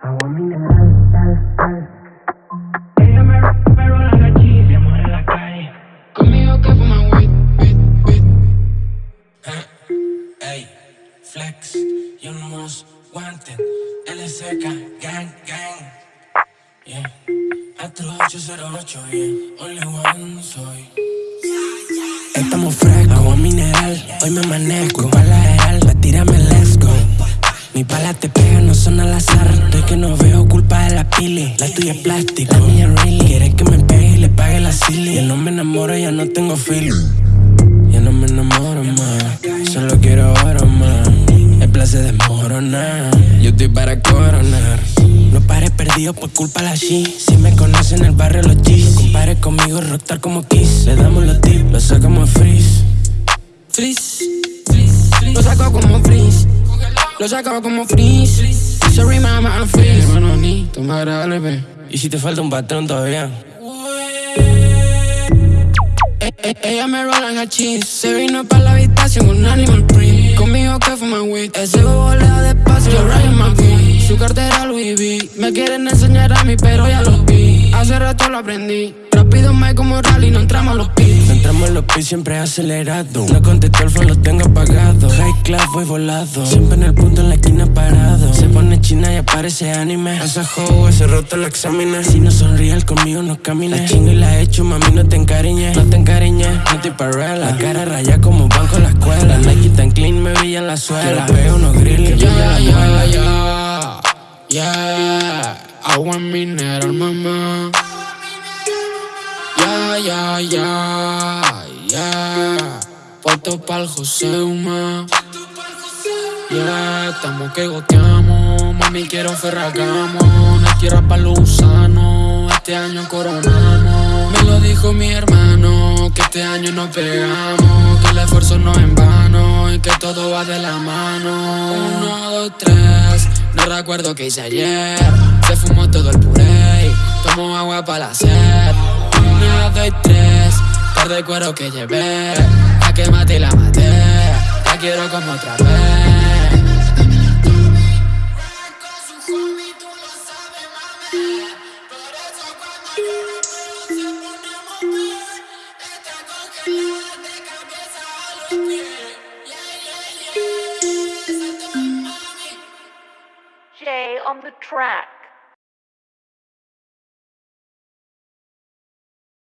Agua mineral, tal, tal. Ella me, me rola la cheese, amor en la calle. Conmigo que fuma weed, weed, weed. Ey, flex, young most wanted, LSK, gang, gang. Yeah, Astro 808, yeah, only one soy. Estamos frescos, agua mineral, hoy me manejo. Pala real, pa' tirarme let's go. Mi pala te pega, no son al azar. Estoy que no veo culpa de la pili. La tuya es plástico, la mía really. Quiere que me pegue y le pague la silly. Ya no me enamoro, ya no tengo feeling. Ya no me enamoro más, solo quiero oro más. El placer de yo estoy para coronar. No pares perdido por culpa de la she. Si me conocen en el barrio los G's. No compares conmigo, rockstar como Kiss. Le damos los tips, lo sacamos freeze. Freeze, Lo saco como freeze. Sorry mama, I'm freeze. Hermano, ni toma grave. Y si te falta un patrón todavía. E- e- Ella me rola en cheese Se vino pa' la habitación con animal print Conmigo que fuma weed Ese bobo le da despacio Yo Ryan McQueen Su cartera Louis V Me quieren enseñar a mí pero ya lo vi Hace rato lo aprendí Rápido me como rally No entramos a los en los pies siempre acelerado. No contesto el phone, lo tengo apagado. High class, voy volado. Siempre en el punto en la esquina parado. Se pone china y aparece anime. Esa juego, ese roto lo examina. Si no sonríe, conmigo no camina. La chingo y la hecho, mami, no te encariñes. No te encariñes, no estoy para La cara raya como banco en la escuela. Nike tan clean, me brilla en la suela. Pego unos grills, Ya, ya, ya Ya Agua mineral, mamá ya, ya Ya Pa'l José. Uma Ya, estamos que goteamos. Mami, quiero ferragamo. No quiero pa' los gusanos. Este año coronamos. Me lo dijo mi hermano Que este año nos pegamos. Que el esfuerzo no es en vano Y que todo va de la mano. Uno, dos, tres. No recuerdo qué hice ayer. Se fumó todo el puré Tomo agua para la sed. Una, dos tres. Par de cuero que llevé que maté la maté La quiero como otra vez on the track.